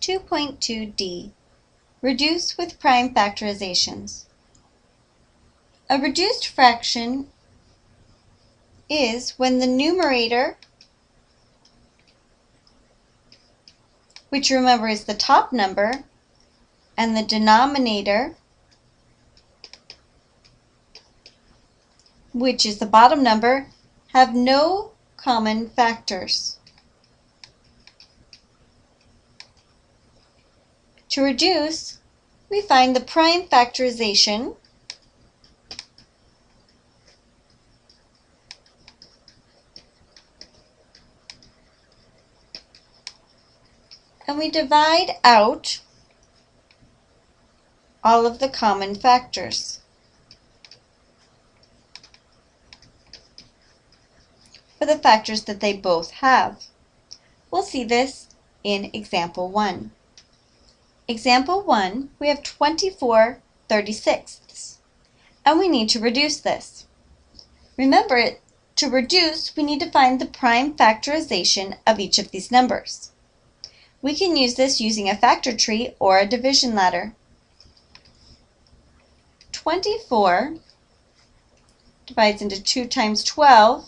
2.2d Reduce with prime factorizations. A reduced fraction is when the numerator, which remember is the top number, and the denominator, which is the bottom number, have no common factors. To reduce, we find the prime factorization and we divide out all of the common factors. for the factors that they both have. We'll see this in example 1. Example 1, we have 24 36ths, and we need to reduce this. Remember, to reduce, we need to find the prime factorization of each of these numbers. We can use this using a factor tree or a division ladder. 24 divides into 2 times 12.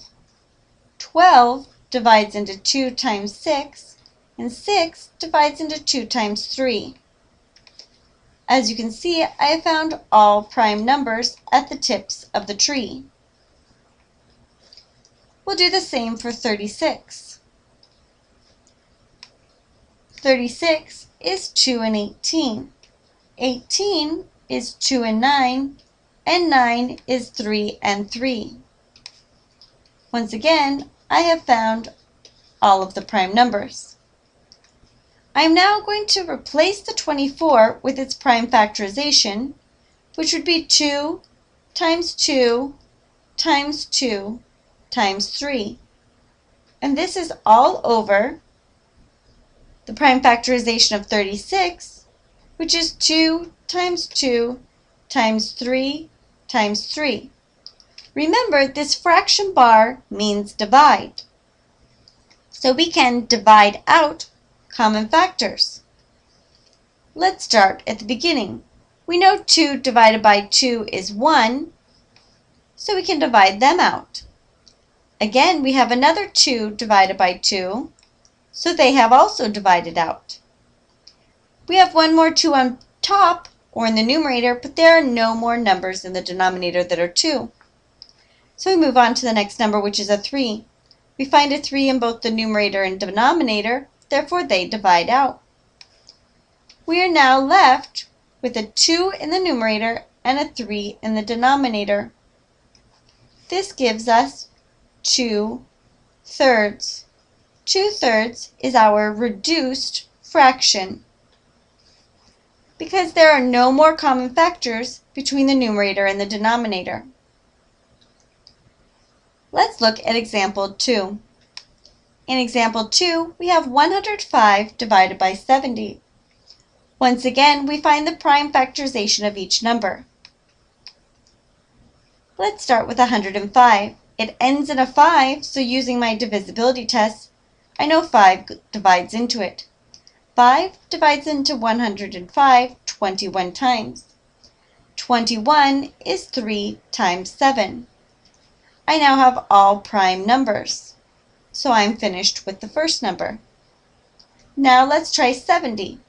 12 divides into 2 times 6. And 6 divides into 2 times 3. As you can see, I have found all prime numbers at the tips of the tree. We'll do the same for 36. 36 is 2 and 18. 18 is 2 and 9, and 9 is 3 and 3. Once again, I have found all of the prime numbers. I am now going to replace the 24 with its prime factorization, which would be 2 times 2 times 2 times 3. And this is all over the prime factorization of 36, which is 2 times 2 times 3 times 3. Remember, this fraction bar means divide. So we can divide out common factors. Let's start at the beginning. We know 2 divided by 2 is 1, so we can divide them out. Again, we have another 2 divided by 2, so they have also divided out. We have one more 2 on top, or in the numerator, but there are no more numbers in the denominator that are 2. So we move on to the next number, which is a 3. We find a 3 in both the numerator and denominator, therefore they divide out. We are now left with a 2 in the numerator and a 3 in the denominator. This gives us 2 thirds. 2 thirds is our reduced fraction because there are no more common factors between the numerator and the denominator. Let's look at example 2. In example 2, we have 105 divided by 70. Once again, we find the prime factorization of each number. Let's start with 105. It ends in a 5, so using my divisibility test, I know 5 divides into it. 5 divides into 105 21 times. 21 is 3 times 7. I now have all prime numbers. So I'm finished with the first number. Now let's try 70.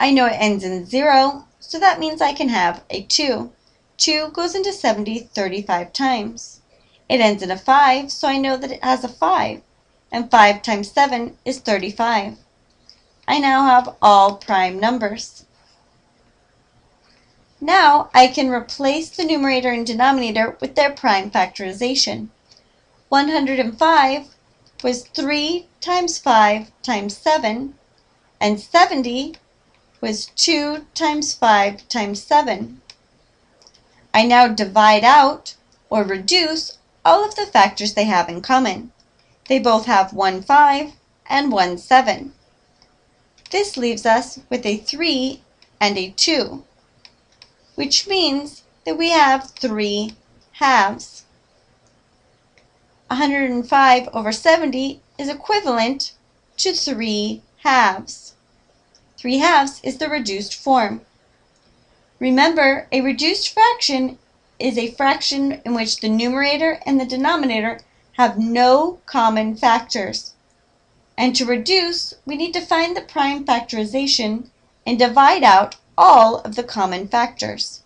I know it ends in 0, so that means I can have a 2. 2 goes into 70 35 times. It ends in a 5, so I know that it has a 5. And 5 times 7 is 35. I now have all prime numbers. Now I can replace the numerator and denominator with their prime factorization. 105 was 3 times 5 times 7, and 70 was 2 times 5 times 7. I now divide out, or reduce, all of the factors they have in common. They both have 1 5 and 1 7. This leaves us with a 3 and a 2, which means that we have 3 halves. 105 over 70 is equivalent to 3 halves. 3 halves is the reduced form. Remember, a reduced fraction is a fraction in which the numerator and the denominator have no common factors. And to reduce, we need to find the prime factorization and divide out all of the common factors.